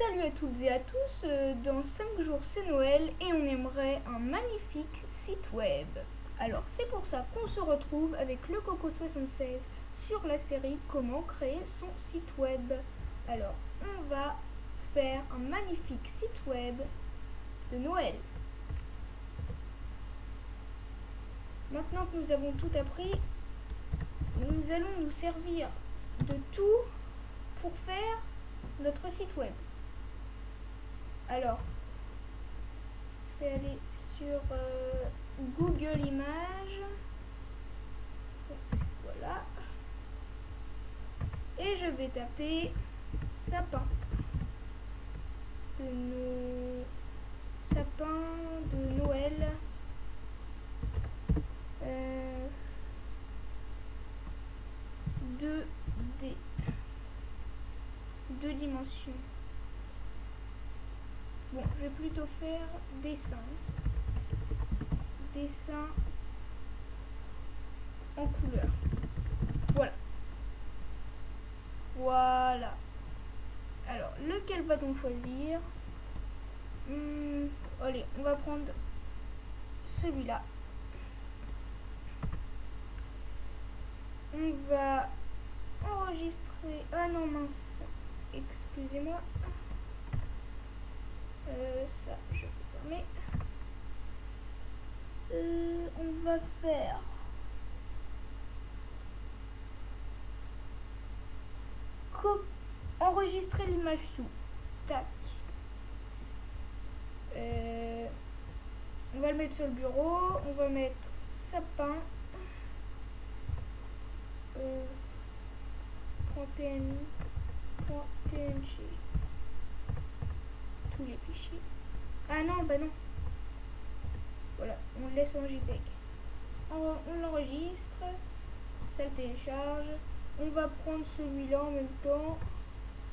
Salut à toutes et à tous, euh, dans 5 jours c'est Noël et on aimerait un magnifique site web. Alors c'est pour ça qu'on se retrouve avec le Coco76 sur la série Comment créer son site web. Alors on va faire un magnifique site web de Noël. Maintenant que nous avons tout appris, nous allons nous servir de tout pour faire notre site web. Alors, je vais aller sur euh, Google Images. Voilà. Et je vais taper sapin de nos sapins de Noël. Euh, 2D. Deux dimensions. Bon, je vais plutôt faire dessin. Dessin en couleur. Voilà. Voilà. Alors, lequel va-t-on choisir? Hmm, Allez, on va prendre celui-là. On va enregistrer... Ah non, mince. Excusez-moi. Euh, ça, je vais fermer. Euh, on va faire enregistrer l'image sous. Tac. Euh, on va le mettre sur le bureau. On va mettre sapin. Euh, .png les fichiers. Ah non, bah non. Voilà, on le laisse en JPEG. On, on l'enregistre, ça le télécharge. On va prendre celui-là en même temps.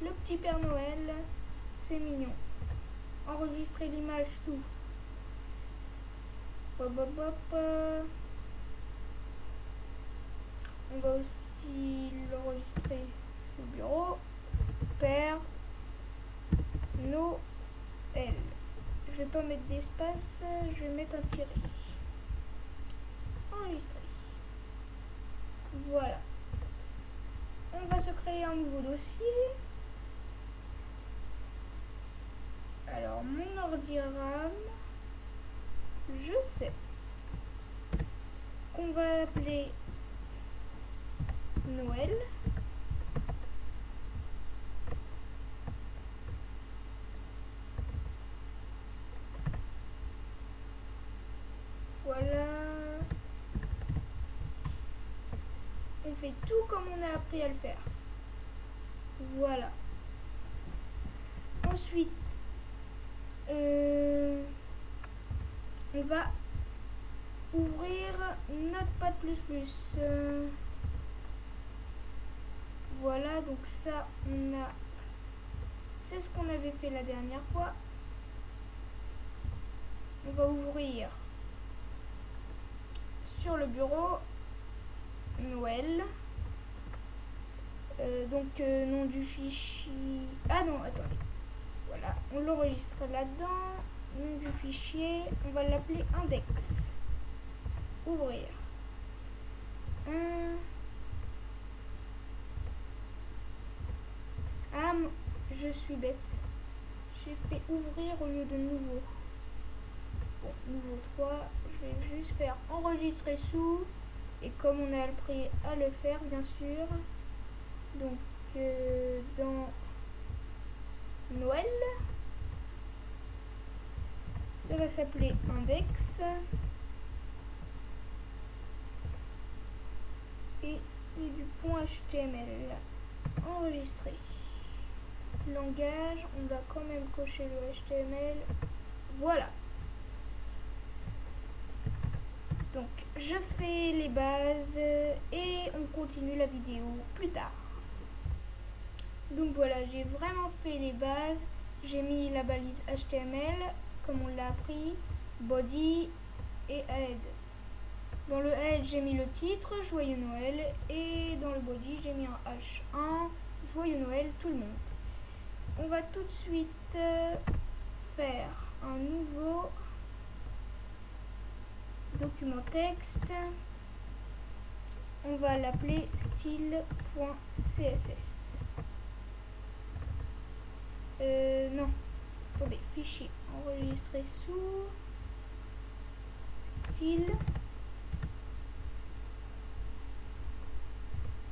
Le petit Père Noël, c'est mignon. Enregistrer l'image. Hop, hop, hop. On va aussi l'enregistrer au bureau. Père Noël. L. Je vais pas mettre d'espace, je vais mettre un tiré. Enregistrer. Voilà. On va se créer un nouveau dossier. Alors, mon ordi je sais qu'on va appeler Noël. fait tout comme on a à le faire. Voilà. Ensuite, euh, on va ouvrir Notepad++. Euh, voilà, donc ça, a... C'est ce qu'on avait fait la dernière fois. On va ouvrir sur le bureau Noël. Euh, donc, euh, nom du fichier... Ah non, attendez. Voilà, on l'enregistre là-dedans. Nom du fichier, on va l'appeler index. Ouvrir. Ah, je suis bête. J'ai fait ouvrir au lieu de nouveau. Bon, nouveau 3. Je vais juste faire enregistrer sous. Et comme on a appris à le faire, bien sûr, donc euh, dans Noël, ça va s'appeler index. Et c'est du point HTML enregistré. Langage, on va quand même cocher le HTML. Voilà. Donc, je fais les bases et on continue la vidéo plus tard. Donc voilà, j'ai vraiment fait les bases. J'ai mis la balise HTML, comme on l'a appris, body et head. Dans le head, j'ai mis le titre, Joyeux Noël, et dans le body, j'ai mis un H1, Joyeux Noël tout le monde. on va tout de suite euh, faire un nouveau document texte. On va l'appeler style.css. Euh, non. Attendez, fichier enregistré sous style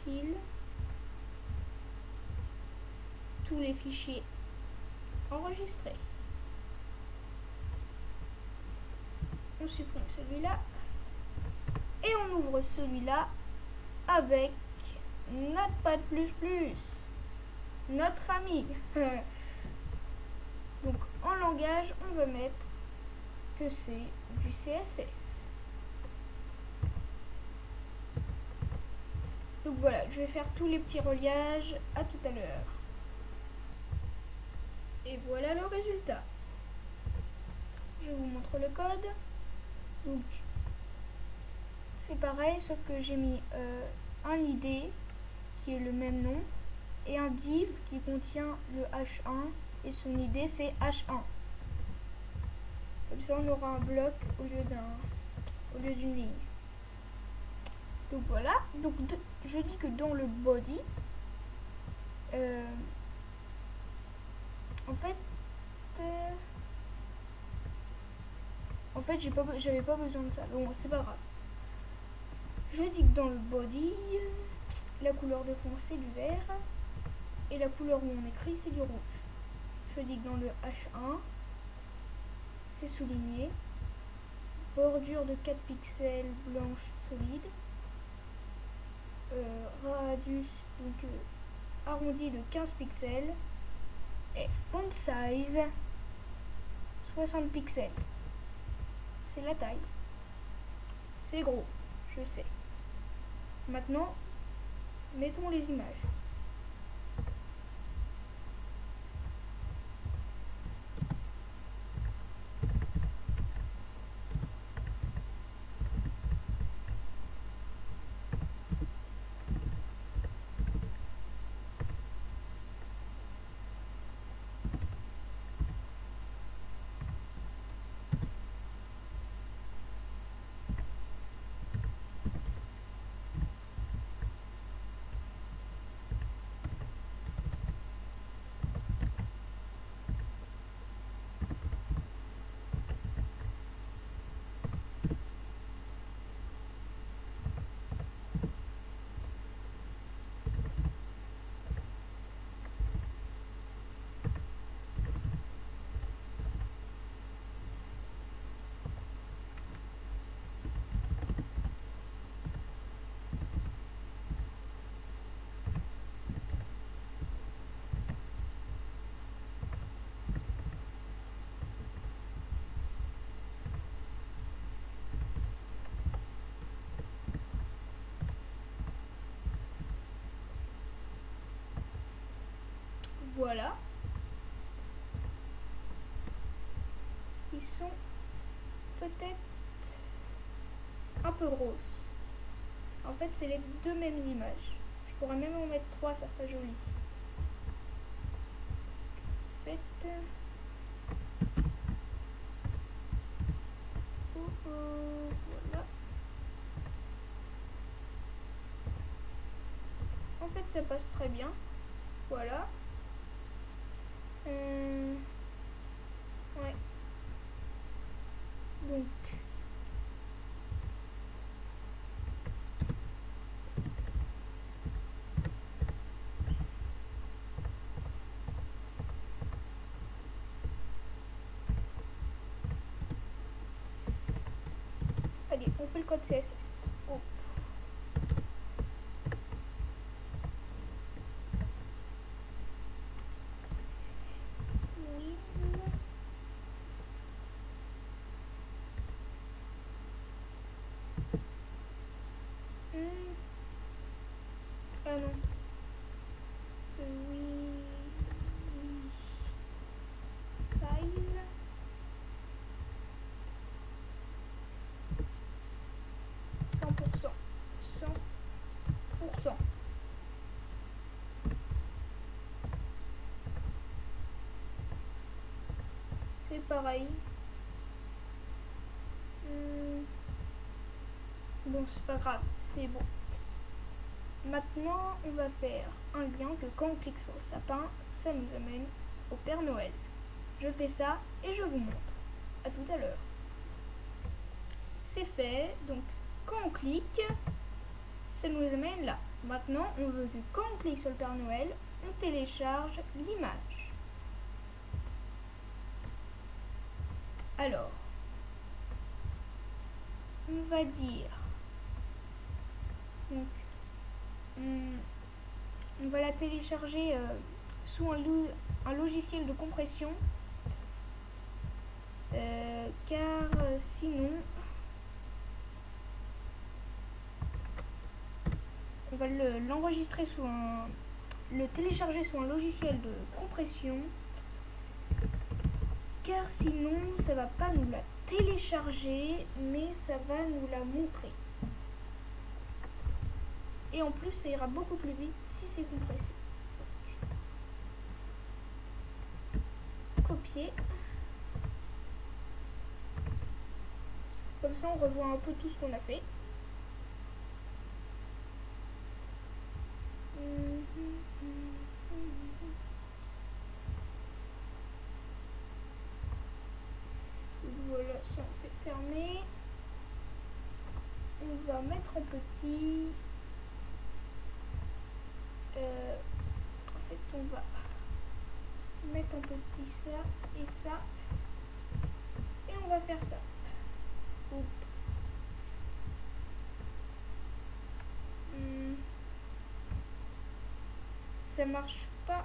style tous les fichiers enregistrés. On supprime celui-là et on ouvre celui-là avec Notepad++, notre ami. On va mettre que c'est du CSS. Donc voilà, je vais faire tous les petits reliages. À tout à l'heure. Et voilà le résultat. Je vous montre le code. Donc c'est pareil, sauf que j'ai mis euh, un ID qui est le même nom et un div qui contient le H1 et son ID c'est H1. Comme ça on aura un bloc au lieu d'un au lieu d'une ligne. Donc voilà, donc je dis que dans le body, euh, en fait, euh, en fait j'ai pas j'avais pas besoin de ça, donc c'est pas grave. Je dis que dans le body, la couleur de fond c'est du vert et la couleur où on écrit c'est du rouge. Je dis que dans le H1, souligné. Bordure de 4 pixels blanche solide. Euh, radius donc euh, arrondi de 15 pixels. Et font size 60 pixels. C'est la taille. C'est gros, je sais. Maintenant, mettons les images. Voilà. Ils sont peut-être un peu grosses. En fait, c'est les deux mêmes images. Je pourrais même en mettre trois, ça ferait joli. Oh, oh. En fait, ça passe très bien. Voilà. Euh, ouais. Donc. Allez, on fait le code CSS. Oh. Oui. Hmm. Ah non. Euh, Oui. Size. Cent pour cent. Cent pour cent. C'est pareil. Hmm. Bon, c'est pas grave, c'est bon. Maintenant, on va faire un lien que quand on clique sur le sapin, ça nous amène au Père Noël. Je fais ça et je vous montre. À tout à l'heure. C'est fait, donc quand on clique, ça nous amène là. Maintenant, on veut que quand on clique sur le Père Noël, on télécharge l'image. Alors, on va dire, on, va la télécharger euh, sous un, logiciel de compression, euh, car euh, sinon, on va l'enregistrer sous un le télécharger sous un logiciel de compression. Car sinon ça va pas nous la télécharger mais ça va nous la montrer et en plus ça ira beaucoup plus vite si c'est compressé copier. Comme ça on revoit un peu tout ce qu'on a fait. Voilà, si on fait fermer, on va mettre en petit. Euh, en fait, on va mettre en petit ça et ça. Et on va faire ça. Hmm. Ça marche pas.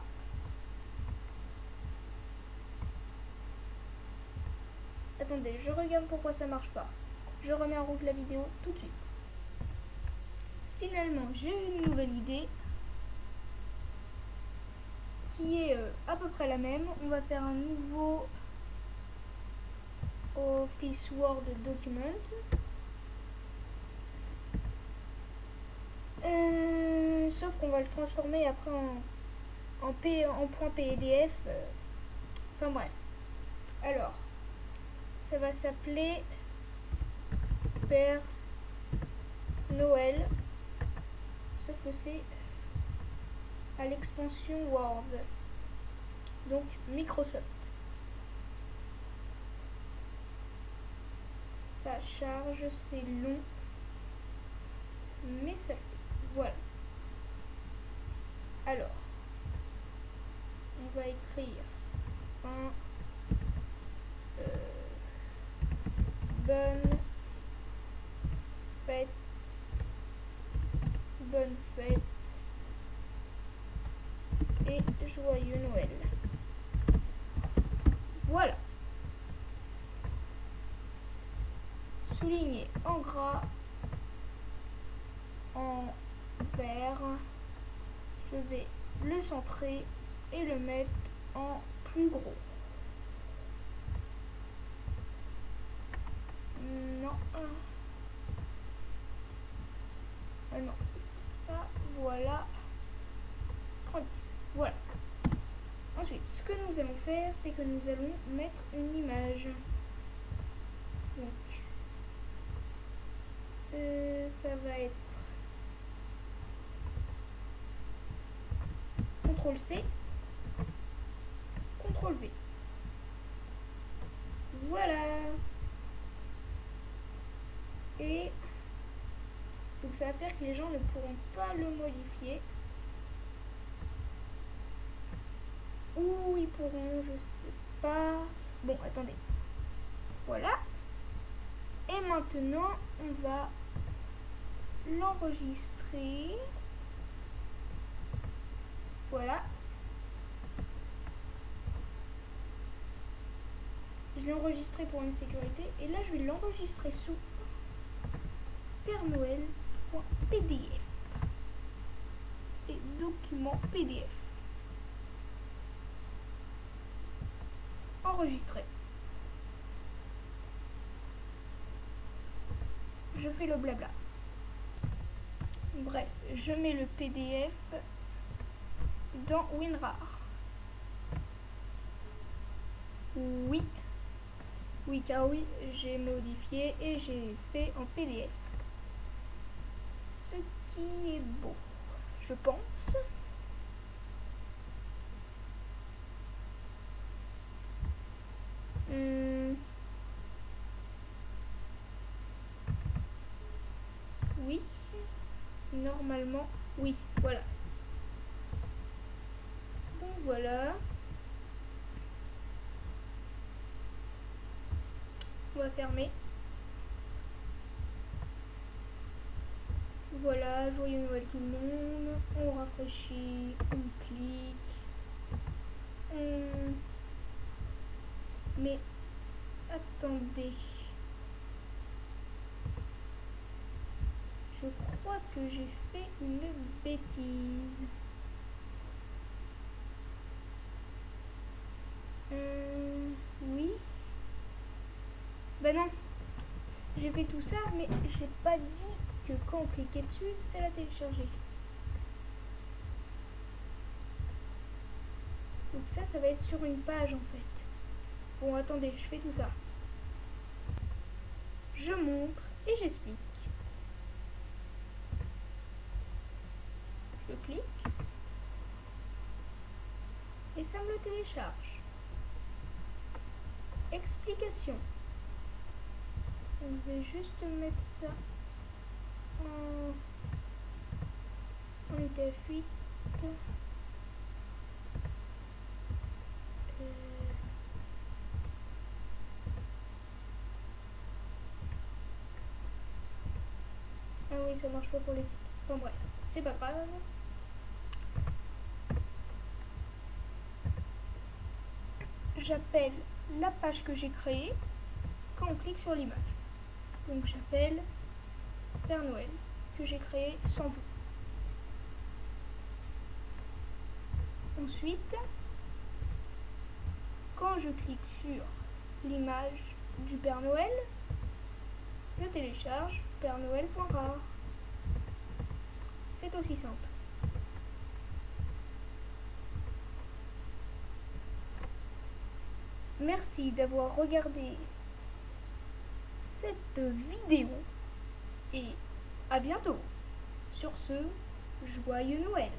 Attendez, je regarde pourquoi ça marche pas. Je remets en route la vidéo tout de suite. Finalement, j'ai une nouvelle idée qui est euh, à peu près la même. On va faire un nouveau Office Word document. Euh, sauf qu'on va le transformer après en, en, P, en point PDF. Euh, enfin bref. Alors, ça va s'appeler Père Noël. Sauf que c'est à l'expansion Word. Donc Microsoft. Ça charge, c'est long. Mais ça Voilà. Alors, on va écrire un bonne fête, bonne fête et joyeux Noël. Voilà. En gras, en vert. Je vais le centrer et le mettre en plus gros. Non. Ah non. Ça, voilà. Voilà. Ensuite, ce que nous allons faire, c'est que nous allons mettre une image. Donc, euh, ça va être CTRL C, CTRL V. Voilà. Et donc ça va faire que les gens ne pourront pas le modifier. Ou ils pourront, je sais pas. Bon, attendez. Voilà. Et maintenant, on va l'enregistrer. Voilà. Je l'ai enregistré pour une sécurité. Et là, je vais l'enregistrer sous Père Noël.pdf et document PDF. Enregistré. Je fais le blabla. Bref, je mets le PDF WinRAR. Oui, Oui, car oui, j'ai modifié et j'ai fait en PDF. Ce qui est beau, je pense. Hmm. Oui. Normalement, oui. Voilà. Voilà. On va fermer. Voilà, joyeux Noël tout le monde. On rafraîchit, on clique. On... Mais attendez. Je crois que j'ai fait une bêtise. Euh, oui. Ben non. J'ai fait tout ça, mais j'ai pas dit que quand on cliquait dessus, c'est la télécharger. Donc ça, ça va être sur une page en fait. Bon, attendez, je fais tout ça. Je montre et j'explique. Je clique. Et ça me le télécharge. Explication. Je vais juste mettre ça en, en UTF-8. Ah oui, ça marche pas pour les... Enfin bref, c'est pas grave. J'appelle la page que j'ai créée quand on clique sur l'image. Donc j'appelle Père Noël que j'ai créé sans vous. Ensuite, quand je clique sur l'image du Père Noël, je télécharge Père Noël.rare. C'est aussi simple. Merci d'avoir regardé cette vidéo et à bientôt. Sur ce, joyeux Noël